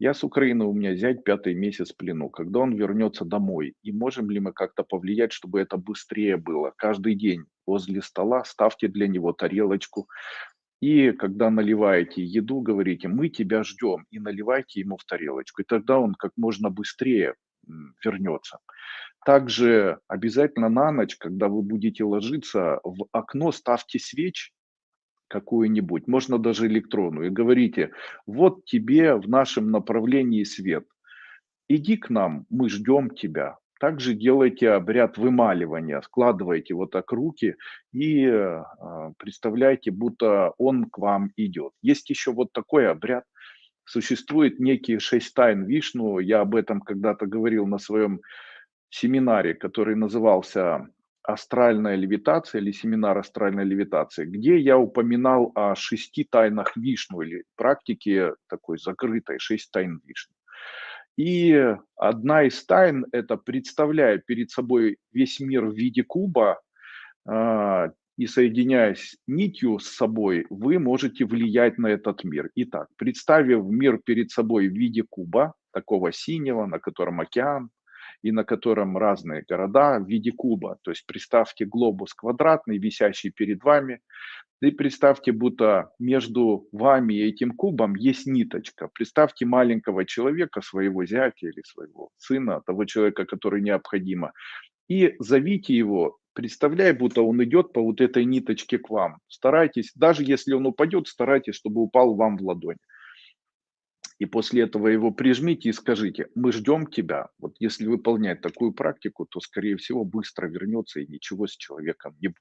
Я с Украины, у меня зять пятый месяц в плену. Когда он вернется домой? И можем ли мы как-то повлиять, чтобы это быстрее было? Каждый день возле стола ставьте для него тарелочку. И когда наливаете еду, говорите, мы тебя ждем. И наливайте ему в тарелочку. И тогда он как можно быстрее вернется. Также обязательно на ночь, когда вы будете ложиться, в окно ставьте свечи, какую-нибудь, можно даже электронную, и говорите, вот тебе в нашем направлении свет, иди к нам, мы ждем тебя. Также делайте обряд вымаливания, складывайте вот так руки и э, представляйте, будто он к вам идет. Есть еще вот такой обряд, существует некий шесть тайн Вишну, я об этом когда-то говорил на своем семинаре, который назывался астральная левитация или семинар астральной левитации, где я упоминал о шести тайнах Вишну или практике такой закрытой, шесть тайн Вишну. И одна из тайн– это представляя перед собой весь мир в виде куба, а, и соединяясь нитью с собой, вы можете влиять на этот мир. Итак, представив мир перед собой в виде куба, такого синего, на котором океан, и на котором разные города в виде куба. То есть представьте глобус квадратный, висящий перед вами, и представьте, будто между вами и этим кубом есть ниточка. Представьте маленького человека, своего зятя или своего сына, того человека, который необходимо, и зовите его, представляя, будто он идет по вот этой ниточке к вам. Старайтесь, даже если он упадет, старайтесь, чтобы упал вам в ладонь и после этого его прижмите и скажите, мы ждем тебя. Вот если выполнять такую практику, то, скорее всего, быстро вернется и ничего с человеком не будет.